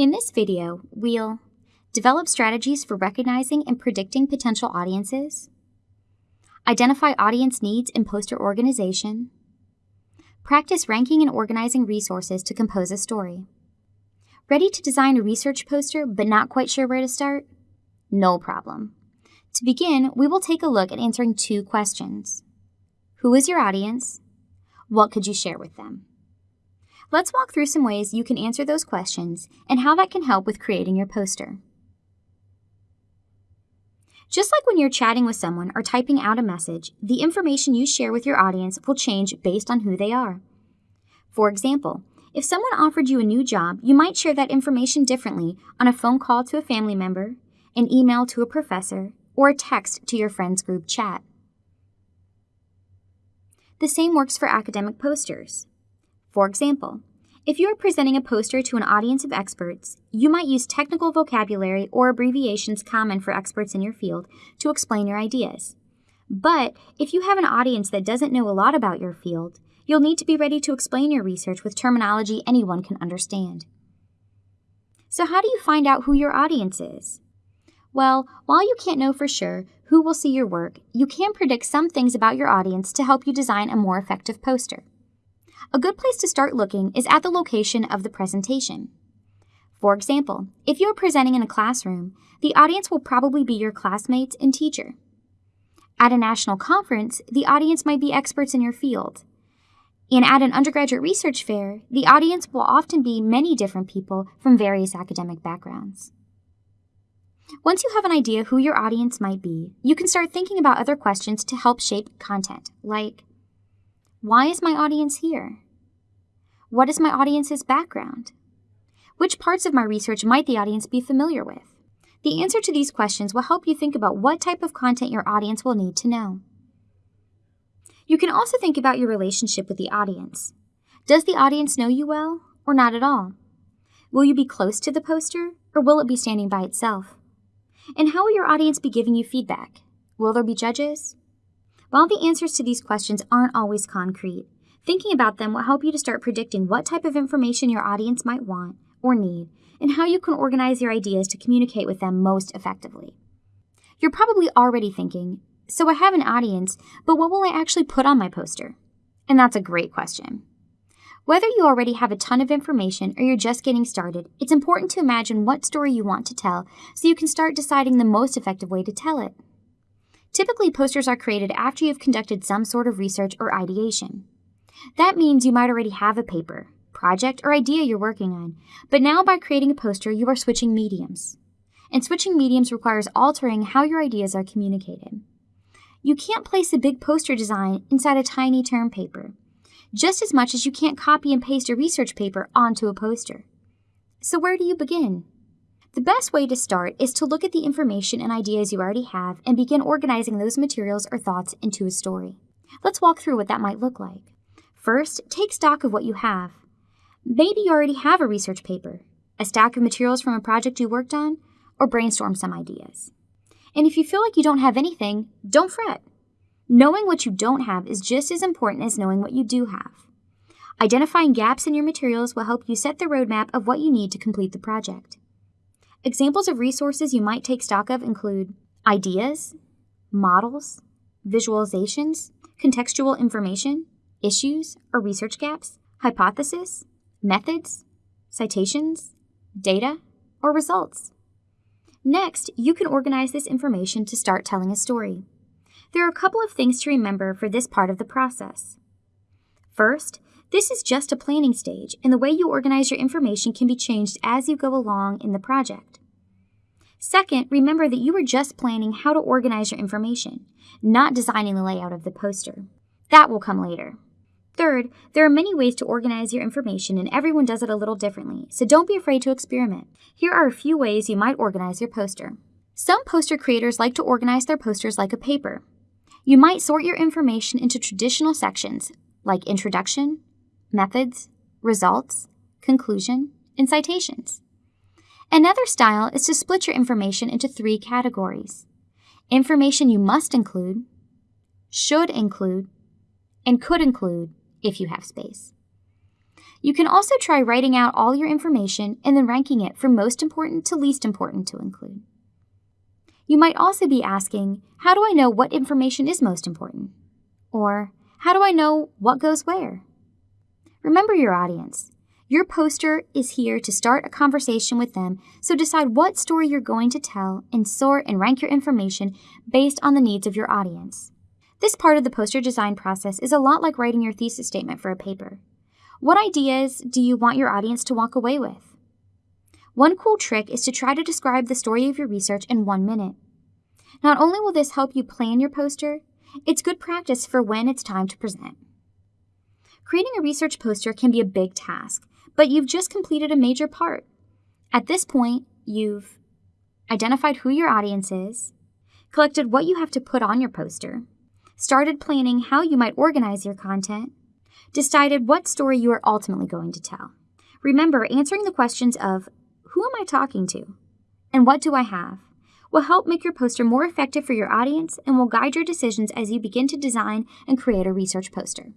In this video, we'll develop strategies for recognizing and predicting potential audiences, identify audience needs in poster organization, practice ranking and organizing resources to compose a story. Ready to design a research poster but not quite sure where to start? No problem. To begin, we will take a look at answering two questions. Who is your audience? What could you share with them? Let's walk through some ways you can answer those questions and how that can help with creating your poster. Just like when you're chatting with someone or typing out a message, the information you share with your audience will change based on who they are. For example, if someone offered you a new job, you might share that information differently on a phone call to a family member, an email to a professor, or a text to your friends group chat. The same works for academic posters. For example, if you are presenting a poster to an audience of experts, you might use technical vocabulary or abbreviations common for experts in your field to explain your ideas. But if you have an audience that doesn't know a lot about your field, You'll need to be ready to explain your research with terminology anyone can understand. So, how do you find out who your audience is? Well, while you can't know for sure who will see your work, you can predict some things about your audience to help you design a more effective poster. A good place to start looking is at the location of the presentation. For example, if you are presenting in a classroom, the audience will probably be your classmates and teacher. At a national conference, the audience might be experts in your field, and at an undergraduate research fair, the audience will often be many different people from various academic backgrounds. Once you have an idea who your audience might be, you can start thinking about other questions to help shape content, like Why is my audience here? What is my audience's background? Which parts of my research might the audience be familiar with? The answer to these questions will help you think about what type of content your audience will need to know. You can also think about your relationship with the audience. Does the audience know you well, or not at all? Will you be close to the poster, or will it be standing by itself? And how will your audience be giving you feedback? Will there be judges? While the answers to these questions aren't always concrete, thinking about them will help you to start predicting what type of information your audience might want or need, and how you can organize your ideas to communicate with them most effectively. You're probably already thinking, so I have an audience, but what will I actually put on my poster? And that's a great question. Whether you already have a ton of information or you're just getting started, it's important to imagine what story you want to tell so you can start deciding the most effective way to tell it. Typically, posters are created after you've conducted some sort of research or ideation. That means you might already have a paper, project, or idea you're working on, but now by creating a poster, you are switching mediums. And switching mediums requires altering how your ideas are communicated. You can't place a big poster design inside a tiny term paper, just as much as you can't copy and paste a research paper onto a poster. So, where do you begin? The best way to start is to look at the information and ideas you already have and begin organizing those materials or thoughts into a story. Let's walk through what that might look like. First, take stock of what you have. Maybe you already have a research paper, a stack of materials from a project you worked on, or brainstorm some ideas. And if you feel like you don't have anything, don't fret. Knowing what you don't have is just as important as knowing what you do have. Identifying gaps in your materials will help you set the roadmap of what you need to complete the project. Examples of resources you might take stock of include ideas, models, visualizations, contextual information, issues or research gaps, hypothesis, methods, citations, data, or results. Next, you can organize this information to start telling a story. There are a couple of things to remember for this part of the process. First, this is just a planning stage, and the way you organize your information can be changed as you go along in the project. Second, remember that you are just planning how to organize your information, not designing the layout of the poster. That will come later. Third, there are many ways to organize your information and everyone does it a little differently, so don't be afraid to experiment. Here are a few ways you might organize your poster. Some poster creators like to organize their posters like a paper. You might sort your information into traditional sections like introduction, methods, results, conclusion, and citations. Another style is to split your information into three categories information you must include, should include, and could include if you have space. You can also try writing out all your information and then ranking it from most important to least important to include. You might also be asking, how do I know what information is most important? Or, how do I know what goes where? Remember your audience. Your poster is here to start a conversation with them, so decide what story you're going to tell and sort and rank your information based on the needs of your audience. This part of the poster design process is a lot like writing your thesis statement for a paper. What ideas do you want your audience to walk away with? One cool trick is to try to describe the story of your research in one minute. Not only will this help you plan your poster, it's good practice for when it's time to present. Creating a research poster can be a big task, but you've just completed a major part. At this point, you've identified who your audience is, collected what you have to put on your poster, started planning how you might organize your content, decided what story you are ultimately going to tell. Remember, answering the questions of who am I talking to and what do I have will help make your poster more effective for your audience and will guide your decisions as you begin to design and create a research poster.